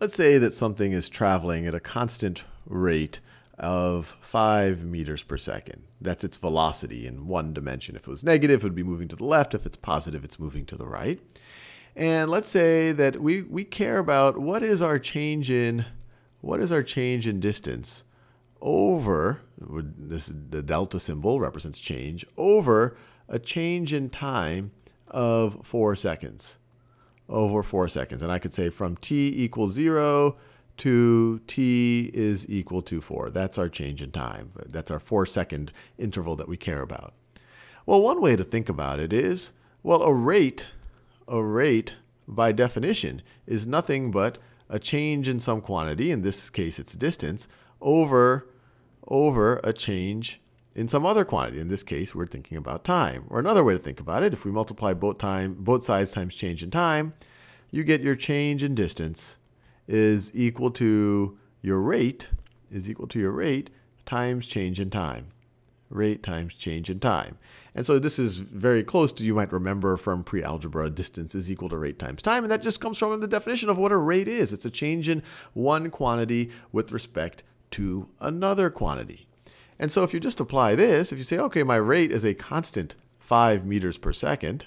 let's say that something is traveling at a constant rate of 5 meters per second. That's its velocity in one dimension. If it was negative, it would be moving to the left. If it's positive, it's moving to the right. And let's say that we, we care about what is our change in what is our change in distance over this the delta symbol represents change over a change in time of 4 seconds. Over 4 seconds. And I could say from t equals 0 to t is equal to 4. That's our change in time. That's our 4 second interval that we care about. Well, one way to think about it is, well, a rate, a rate by definition is nothing but a change in some quantity, in this case it's distance, over, over a change in some other quantity. In this case, we're thinking about time. Or another way to think about it, if we multiply both, time, both sides times change in time, you get your change in distance is equal to your rate, is equal to your rate times change in time. Rate times change in time. And so this is very close to, you might remember from pre-algebra, distance is equal to rate times time. And that just comes from the definition of what a rate is. It's a change in one quantity with respect to another quantity. And so if you just apply this, if you say, okay, my rate is a constant 5 meters per second,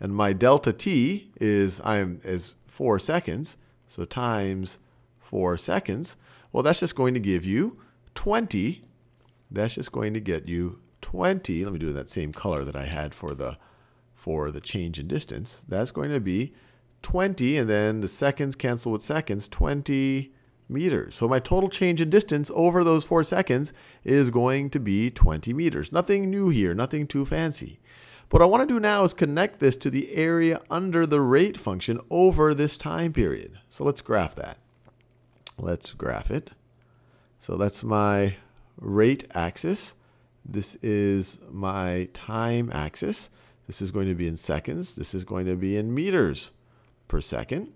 and my delta t is, I am, is 4 seconds, so times 4 seconds, well, that's just going to give you 20. That's just going to get you 20, let me do that same color that I had for the, for the change in distance. That's going to be 20, and then the seconds cancel with seconds, 20 meters. So my total change in distance over those 4 seconds is going to be 20 meters. Nothing new here, nothing too fancy. What I want to do now is connect this to the area under the rate function over this time period. So let's graph that. Let's graph it. So that's my rate axis. This is my time axis. This is going to be in seconds. This is going to be in meters per second.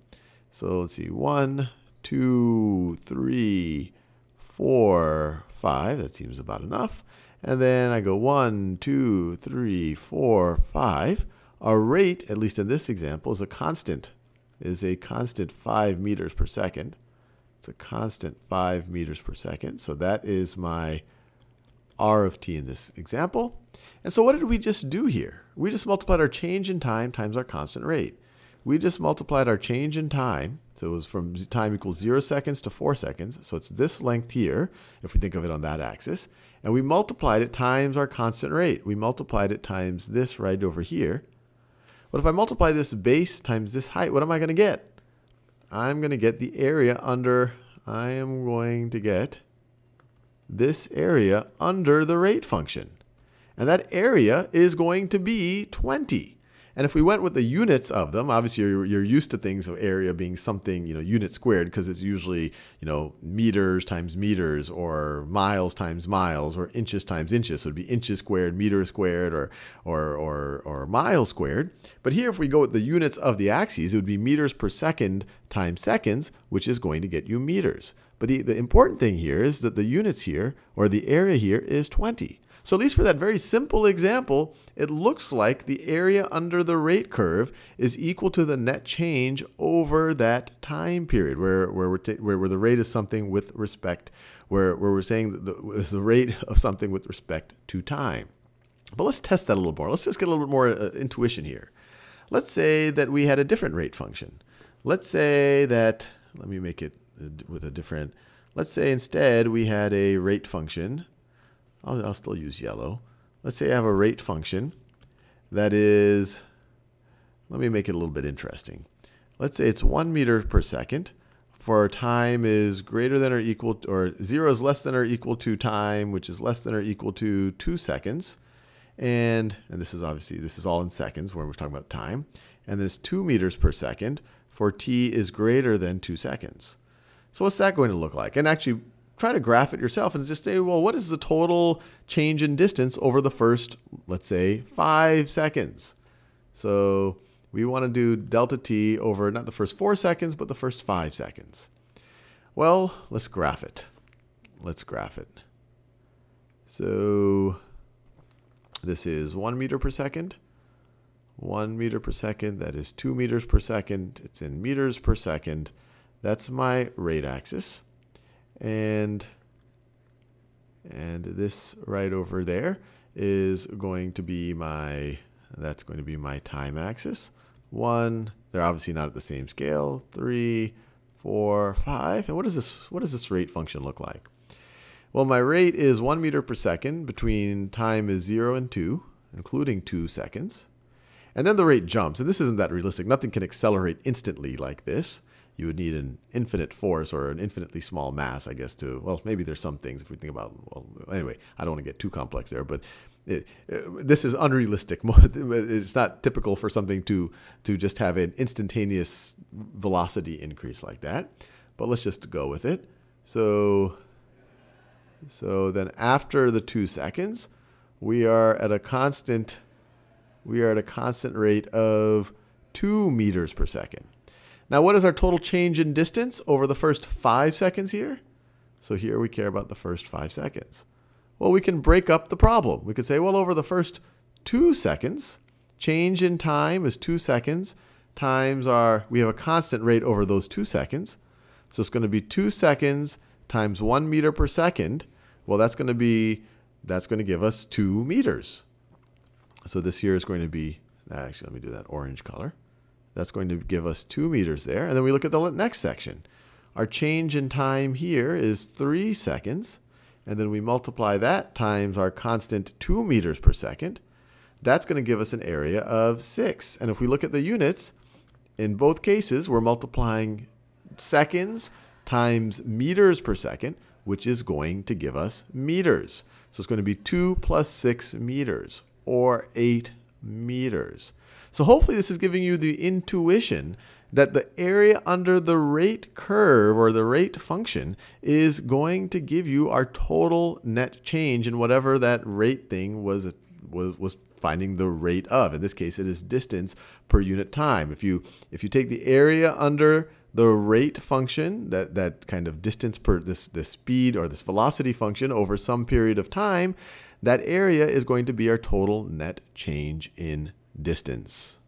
So let's see, one, two, three, four, five. That seems about enough. And then I go one, two, three, four, five. Our rate, at least in this example, is a constant, is a constant 5 meters per second. It's a constant 5 meters per second. So that is my r of t in this example. And so what did we just do here? We just multiplied our change in time times our constant rate. We just multiplied our change in time. So it was from time equals 0 seconds to 4 seconds. So it's this length here, if we think of it on that axis. And we multiplied it times our constant rate. We multiplied it times this right over here. But if I multiply this base times this height, what am I going to get? I'm going to get the area under, I am going to get this area under the rate function. And that area is going to be 20. And if we went with the units of them, obviously you're, you're used to things of area being something, you know, unit squared because it's usually, you know, meters times meters or miles times miles or inches times inches. So it'd be inches squared, meters squared, or, or, or, or miles squared. But here, if we go with the units of the axes, it would be meters per second times seconds, which is going to get you meters. But the, the important thing here is that the units here, or the area here, is 20. So at least for that very simple example, it looks like the area under the rate curve is equal to the net change over that time period, where, where, we're where, where the rate is something with respect, where, where we're saying the, the rate of something with respect to time. But let's test that a little more. Let's just get a little bit more uh, intuition here. Let's say that we had a different rate function. Let's say that, let me make it with a different, let's say instead we had a rate function. I'll, I'll still use yellow. Let's say I have a rate function that is, let me make it a little bit interesting. Let's say it's one meter per second for time is greater than or equal to, or zero is less than or equal to time, which is less than or equal to two seconds. And, and this is obviously, this is all in seconds when we're talking about time. And then it's two meters per second for t is greater than two seconds. So what's that going to look like? And actually try to graph it yourself and just say, well, what is the total change in distance over the first, let's say, five seconds? So we want to do delta t over not the first four seconds, but the first five seconds. Well, let's graph it. Let's graph it. So this is one meter per second. One meter per second, that is two meters per second. It's in meters per second That's my rate axis. And, and this right over there is going to be my, that's going to be my time axis. One, they're obviously not at the same scale. Three, four, five. And what does this, what does this rate function look like? Well, my rate is one meter per second between time is zero and two, including two seconds. And then the rate jumps. And this isn't that realistic. Nothing can accelerate instantly like this. You would need an infinite force or an infinitely small mass, I guess, to, well, maybe there's some things if we think about, well, anyway, I don't want to get too complex there, but it, it, this is unrealistic. It's not typical for something to, to just have an instantaneous velocity increase like that. But let's just go with it. So, so then after the two seconds, we are at a constant we are at a constant rate of 2 meters per second. Now, what is our total change in distance over the first 5 seconds here? So here we care about the first 5 seconds. Well, we can break up the problem. We could say, well, over the first 2 seconds, change in time is 2 seconds times our, we have a constant rate over those 2 seconds. So it's going to be 2 seconds times 1 meter per second. Well, that's going to be, that's going to give us 2 meters. So this here is going to be, actually, let me do that orange color. That's going to give us 2 meters there. And then we look at the next section. Our change in time here is 3 seconds. And then we multiply that times our constant 2 meters per second. That's going to give us an area of 6. And if we look at the units, in both cases, we're multiplying seconds times meters per second, which is going to give us meters. So it's going to be 2 plus 6 meters or 8 meters. So hopefully this is giving you the intuition that the area under the rate curve or the rate function is going to give you our total net change in whatever that rate thing was, was, was finding the rate of. In this case, it is distance per unit time. If you, if you take the area under the rate function, that, that kind of distance per this, this speed or this velocity function over some period of time, that area is going to be our total net change in distance.